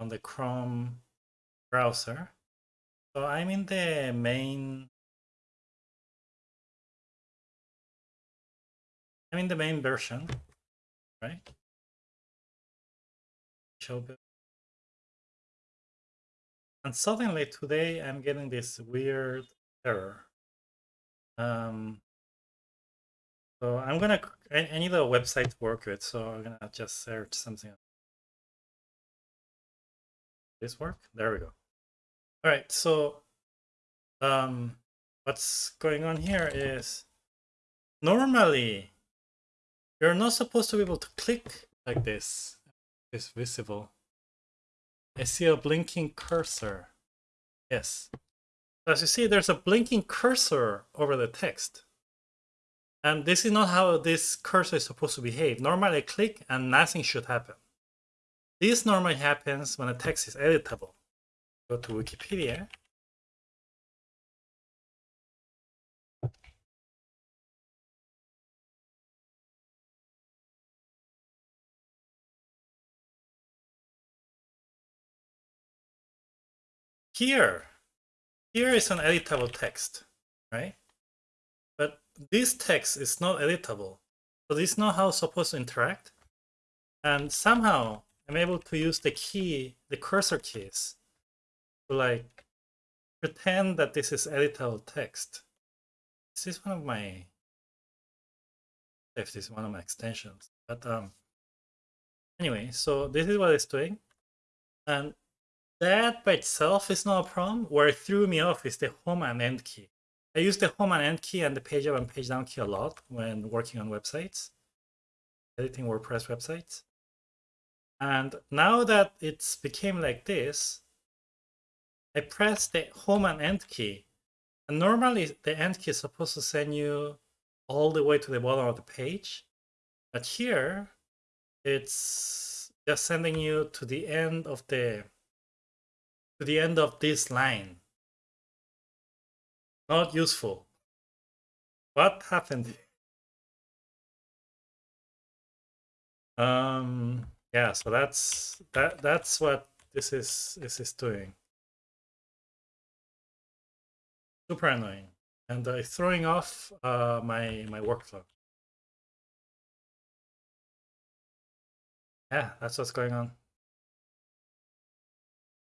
on the Chrome browser. So I'm in the main I'm in the main version, right? And suddenly today I'm getting this weird error. Um, so I'm gonna, I, I need a website to work with, so I'm gonna just search something. This work? There we go. All right, so um, what's going on here is normally you're not supposed to be able to click like this. It's visible. I see a blinking cursor. Yes. As you see, there's a blinking cursor over the text. And this is not how this cursor is supposed to behave. Normally I click and nothing should happen. This normally happens when a text is editable. Go to Wikipedia. Here, here is an editable text, right? But this text is not editable. So this is not how it's supposed to interact. And somehow I'm able to use the key, the cursor keys, to like pretend that this is editable text. This is one of my, if this is one of my extensions. But um, anyway, so this is what it's doing. And that by itself is not a problem. Where it threw me off is the home and end key. I use the home and end key and the page up and page down key a lot when working on websites, editing WordPress websites. And now that it's became like this, I press the home and end key. And normally the end key is supposed to send you all the way to the bottom of the page. But here, it's just sending you to the end of the to the end of this line. Not useful. What happened? Um, yeah, so that's that that's what this is this is doing. Super annoying. And uh, throwing off uh, my my workflow. Yeah, that's what's going on.